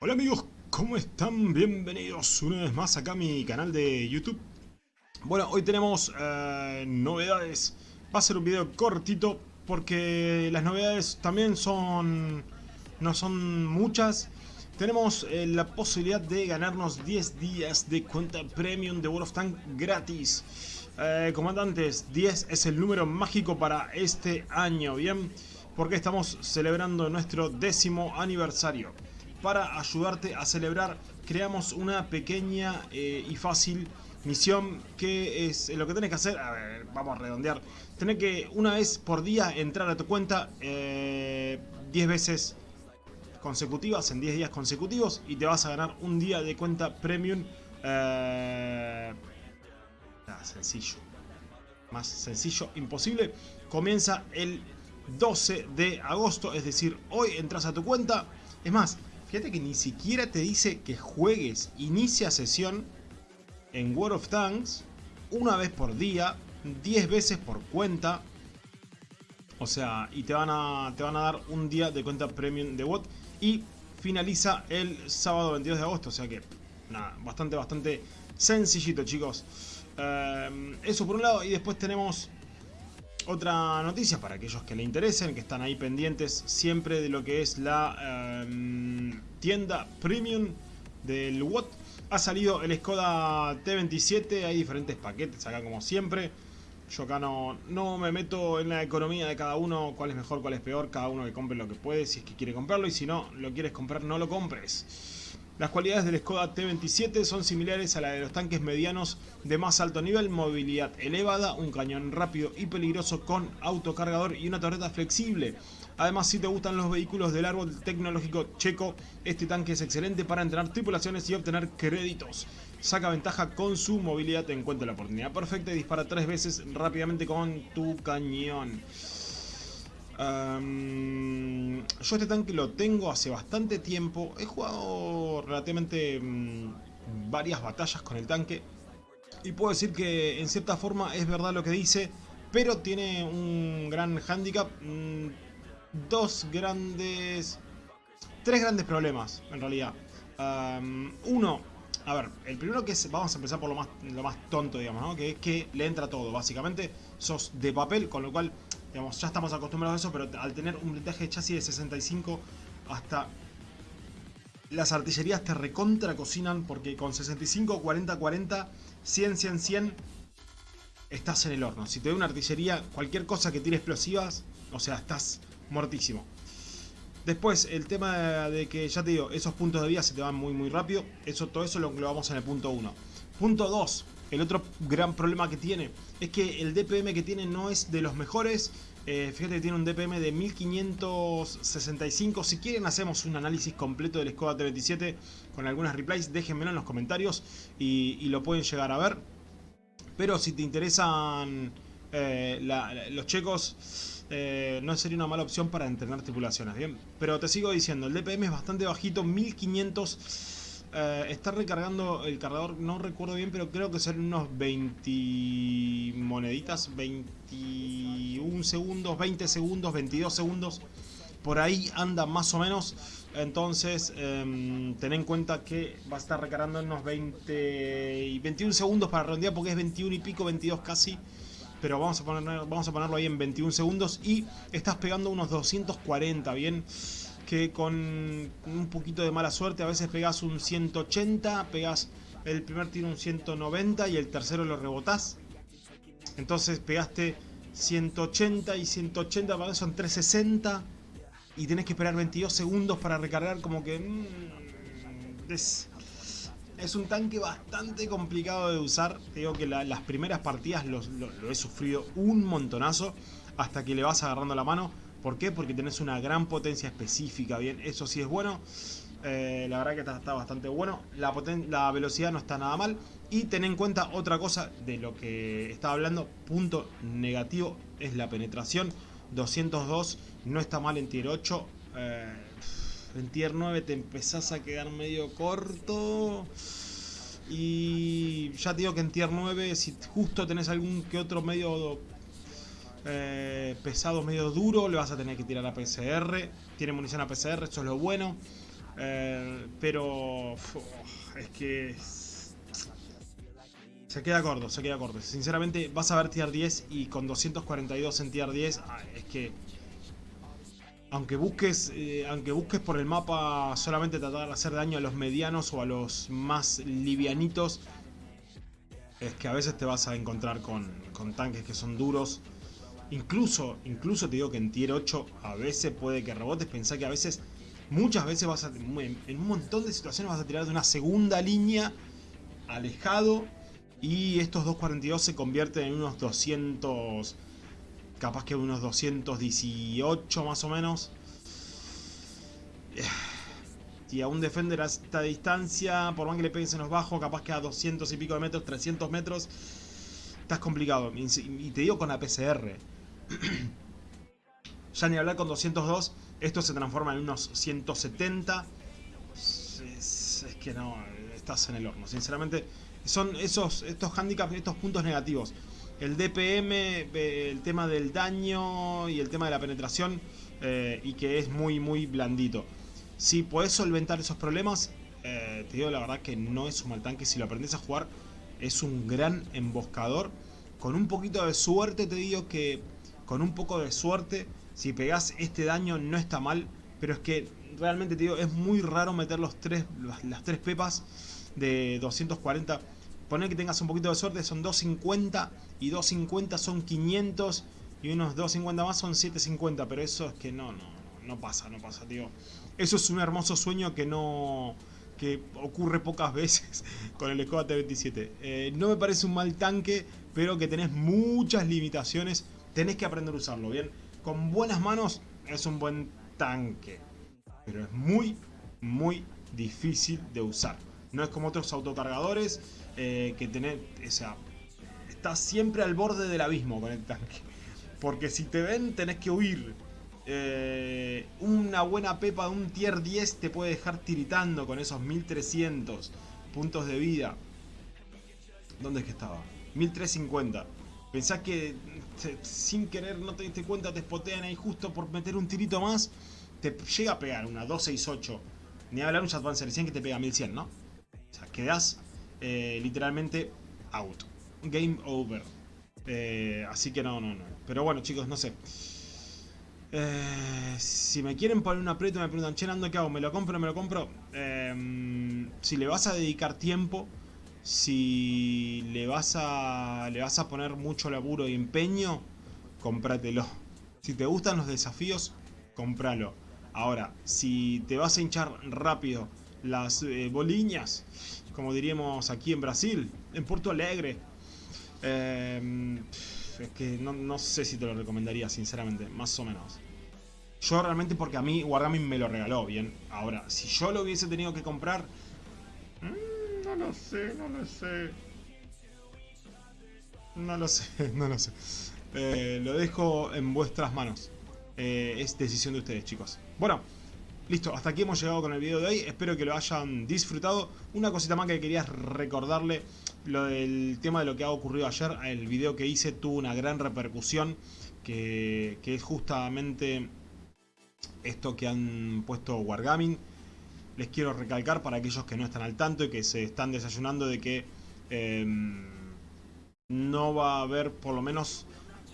Hola amigos, ¿cómo están? Bienvenidos una vez más acá a mi canal de YouTube. Bueno, hoy tenemos eh, novedades. Va a ser un video cortito porque las novedades también son... no son muchas. Tenemos eh, la posibilidad de ganarnos 10 días de cuenta premium de World of Tanks gratis. Eh, comandantes, 10 es el número mágico para este año, ¿bien? Porque estamos celebrando nuestro décimo aniversario para ayudarte a celebrar. Creamos una pequeña eh, y fácil misión que es lo que tenés que hacer, a ver, vamos a redondear, tenés que una vez por día entrar a tu cuenta 10 eh, veces consecutivas, en 10 días consecutivos y te vas a ganar un día de cuenta premium eh, sencillo. Más sencillo imposible. Comienza el 12 de agosto es decir hoy entras a tu cuenta. Es más Fíjate que ni siquiera te dice que juegues inicia sesión en World of Tanks una vez por día, 10 veces por cuenta. O sea, y te van a, te van a dar un día de cuenta premium de bot. Y finaliza el sábado 22 de agosto. O sea que, nada, bastante, bastante sencillito, chicos. Eh, eso por un lado. Y después tenemos otra noticia para aquellos que le interesen, que están ahí pendientes siempre de lo que es la em, tienda premium del Watt. Ha salido el Skoda T27, hay diferentes paquetes acá como siempre. Yo acá no, no me meto en la economía de cada uno, cuál es mejor, cuál es peor, cada uno que compre lo que puede, si es que quiere comprarlo, y si no lo quieres comprar, no lo compres. Las cualidades del Skoda T27 son similares a las de los tanques medianos de más alto nivel, movilidad elevada, un cañón rápido y peligroso con autocargador y una torreta flexible. Además, si te gustan los vehículos del árbol tecnológico checo, este tanque es excelente para entrenar tripulaciones y obtener créditos. Saca ventaja con su movilidad, encuentra la oportunidad perfecta y dispara tres veces rápidamente con tu cañón yo este tanque lo tengo hace bastante tiempo. He jugado relativamente mm, varias batallas con el tanque. Y puedo decir que en cierta forma es verdad lo que dice. Pero tiene un gran handicap. Mm, dos grandes... Tres grandes problemas en realidad. uno, a ver, el primero que es, vamos a empezar por lo más, lo más tonto, digamos, ¿no? Que es que le entra todo, básicamente. Sos de papel, con lo cual Digamos, ya estamos acostumbrados a eso, pero al tener un blindaje de chasis de 65 hasta las artillerías te recontra cocinan porque con 65, 40, 40, 100, 100, 100 estás en el horno. Si te da una artillería, cualquier cosa que tire explosivas, o sea, estás muertísimo. Después, el tema de que, ya te digo, esos puntos de vida se te van muy muy rápido. Eso, todo eso lo vamos en el punto 1. Punto 2. El otro gran problema que tiene es que el DPM que tiene no es de los mejores. Eh, fíjate que tiene un DPM de 1565. Si quieren hacemos un análisis completo del Skoda T27 con algunas replies. Déjenmelo en los comentarios y, lo pueden llegar a ver. Pero si te interesan eh, los checos, eh, no sería una mala opción para entrenar tripulaciones. Bien, pero te sigo diciendo, el DPM es bastante bajito, 1500 eh, está recargando el cargador, no recuerdo bien, pero creo que son unos 20 moneditas, 21 segundos, 20 segundos, 22 segundos. Por ahí anda más o menos. Entonces, eh, ten en cuenta que va a estar recargando unos 20 y 21 segundos para redondear porque es 21 y pico, 22 casi. Pero vamos a, poner, vamos a ponerlo ahí en 21 segundos y estás pegando unos 240, ¿bien? que con un poquito de mala suerte a veces pegas un 180, pegas el primer tiro un 190 y el tercero lo rebotás. Entonces pegaste 180 y 180, para son 360 y tenés que esperar 22 segundos para recargar como que... Mm, es, un tanque bastante complicado de usar. Te que las primeras partidas lo he sufrido un montonazo hasta que le vas agarrando la mano. ¿Por qué? Porque tenés una gran potencia específica, bien, eso sí es bueno. Eh, la verdad que está, bastante bueno. La, la, velocidad no está nada mal. Y ten en cuenta otra cosa de lo que estaba hablando. Punto negativo es la penetración. 202 no está mal en tier 8. Eh, en tier 9 te empezás a quedar medio corto. Y ya te digo que en tier 9 si justo tenés algún que otro medio eh, pesado medio duro, le vas a tener que tirar a PCR. Tiene munición a PCR, eso es lo bueno. Eh, pero es que se queda corto, se queda corto. Sinceramente, vas a ver tier 10 y con 242 en tier 10, ah, es que aunque busques, eh, aunque busques por el mapa solamente tratar de hacer daño a los medianos o a los más livianitos, es que a veces te vas a encontrar con, con tanques que son duros. Incluso, incluso te digo que en tier 8 a veces puede que rebotes. Pensá que a veces, muchas veces vas a, en un montón de situaciones vas a tirar de una segunda línea alejado. Y estos 242 se convierten en unos 200 capaz que unos 218 más o menos. Y a un defender a esta distancia, por más que le pegues en los bajos, capaz que a 200 y pico de metros, 300 metros, estás complicado. Y te digo con la PCR. ya ni hablar con 202, esto se transforma en unos 170. Es, es que no, estás en el horno. Sinceramente, son esos estos handicaps, estos puntos negativos el DPM, el tema del daño y el tema de la penetración eh, y que es muy muy blandito. Si puedes solventar esos problemas, eh, te digo la verdad que no es un mal tanque, si lo aprendes a jugar es un gran emboscador. Con un poquito de suerte te digo que con un poco de suerte, si pegas este daño no está mal, pero es que realmente te digo, es muy raro meter los tres, las tres pepas de 240 Poner que tengas un poquito de suerte, son 250 y 250 son 500 y unos 250 más son 750, pero eso es que no, no, no pasa, no pasa, tío. Eso es un hermoso sueño que no que ocurre pocas veces con el Skoda T27. Eh, no me parece un mal tanque, pero que tenés muchas limitaciones, tenés que aprender a usarlo, ¿bien? Con buenas manos es un buen tanque, pero es muy, muy difícil de usar. No es como otros autocargadores eh, que tener, o sea, estás siempre al borde del abismo con el tanque. Porque si te ven tenés que huir. Eh, una buena pepa de un tier 10 te puede dejar tiritando con esos 1300 puntos de vida. ¿Dónde es que estaba? 1350. Pensás que sin querer no te diste cuenta te spotean ahí justo por meter un tirito más. Te llega a pegar una 268. Ni hablar un Advance 100 que te pega 1100, ¿no? O sea, quedás eh, literalmente out. Game over. Eh, así que no, no, no. Pero bueno, chicos, no sé. Eh, si me quieren poner un aprieto me preguntan, che, Nando, ¿qué hago? ¿Me lo compro me lo compro? si le vas a dedicar tiempo, si le vas a le vas a poner mucho laburo y empeño, cómpratelo. Si te gustan los desafíos, cómpralo. Ahora, si te vas a hinchar rápido las boliñas como diríamos aquí en Brasil, en Porto Alegre. Eh, es que no, sé si te lo recomendaría, sinceramente, más o menos. Yo realmente porque a mí Wargaming me lo regaló, bien. Ahora, si yo lo hubiese tenido que comprar... Mm, no lo sé, no lo sé. No lo sé, no lo sé. Eh, lo dejo en vuestras manos. Eh, es decisión de ustedes, chicos. Bueno, Listo, hasta aquí hemos llegado con el video de hoy. Espero que lo hayan disfrutado. Una cosita más que quería recordarle. Lo del tema de lo que ha ocurrido ayer. El video que hice tuvo una gran repercusión. Que, es justamente esto que han puesto Wargaming. Les quiero recalcar para aquellos que no están al tanto y que se están desayunando de que em, no va a haber por lo menos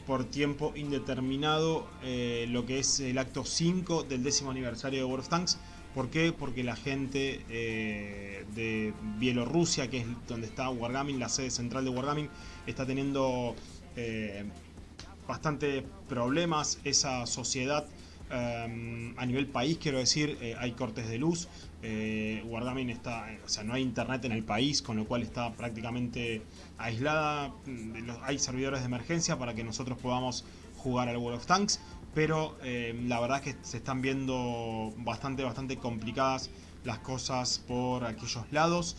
por tiempo indeterminado eh, lo que es el acto 5 del décimo aniversario de World of Tanks. ¿Por qué? Porque la gente eh, de Bielorrusia, que es donde está Wargaming, la sede central de Wargaming, está teniendo eh, bastante problemas. Esa sociedad a nivel país, quiero decir, hay cortes de luz. Wargaming está, o sea, no hay internet en el país, con lo cual está prácticamente aislada, mm, hay servidores de emergencia para que nosotros podamos jugar al World of Tanks, pero eh, la verdad es que se están viendo bastante, bastante complicadas las cosas por aquellos lados,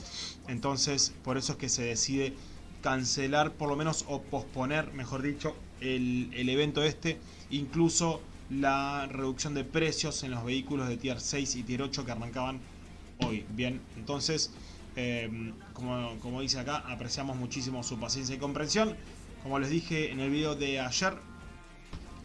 entonces por eso es que se decide cancelar por lo menos o posponer, mejor dicho, el, el evento este, incluso la reducción de precios en los vehículos de Tier 6 y Tier 8 que arrancaban Bien, entonces Em, como, dice acá, apreciamos muchísimo su paciencia y comprensión. Como les dije en el video de ayer,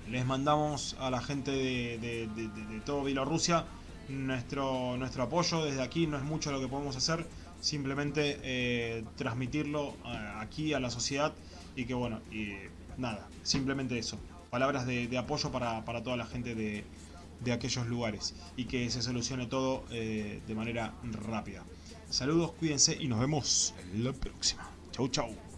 les mandamos a la gente de, todo Bielorrusia nuestro, nuestro apoyo desde aquí, no es mucho lo que podemos hacer, simplemente eh, transmitirlo eh, aquí a la sociedad y que bueno, y nada, simplemente eso, palabras de, apoyo para, toda la gente de, de, aquellos lugares y que se solucione todo de manera rápida. Saludos, cuídense y nos vemos en la próxima. Chau, chau.